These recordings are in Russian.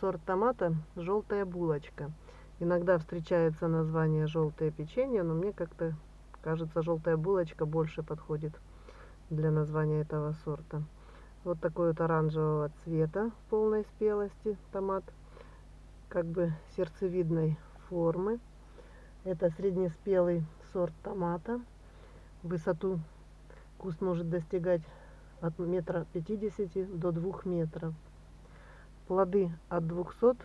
сорт томата желтая булочка. Иногда встречается название желтое печенье, но мне как-то кажется желтая булочка больше подходит для названия этого сорта. Вот такой вот оранжевого цвета полной спелости томат, как бы сердцевидной формы. Это среднеспелый сорт томата. Высоту куст может достигать от метра пятидесяти до двух метров. Плоды от 200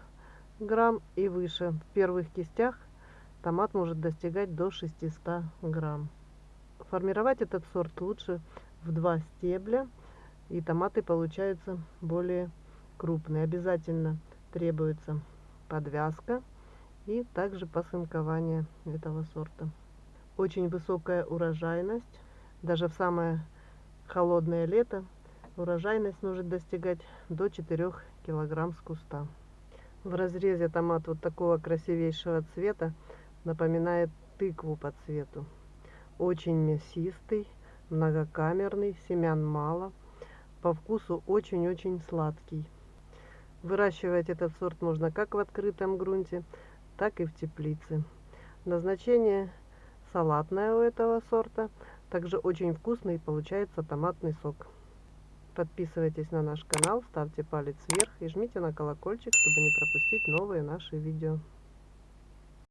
грамм и выше. В первых кистях томат может достигать до 600 грамм. Формировать этот сорт лучше в два стебля, и томаты получаются более крупные. Обязательно требуется подвязка и также посынкование этого сорта. Очень высокая урожайность. Даже в самое холодное лето урожайность может достигать до 4 килограмм с куста. В разрезе томат вот такого красивейшего цвета напоминает тыкву по цвету. Очень мясистый, многокамерный, семян мало. По вкусу очень-очень сладкий. Выращивать этот сорт можно как в открытом грунте, так и в теплице. Назначение салатное у этого сорта. Также очень вкусный получается томатный сок. Подписывайтесь на наш канал, ставьте палец вверх и жмите на колокольчик, чтобы не пропустить новые наши видео.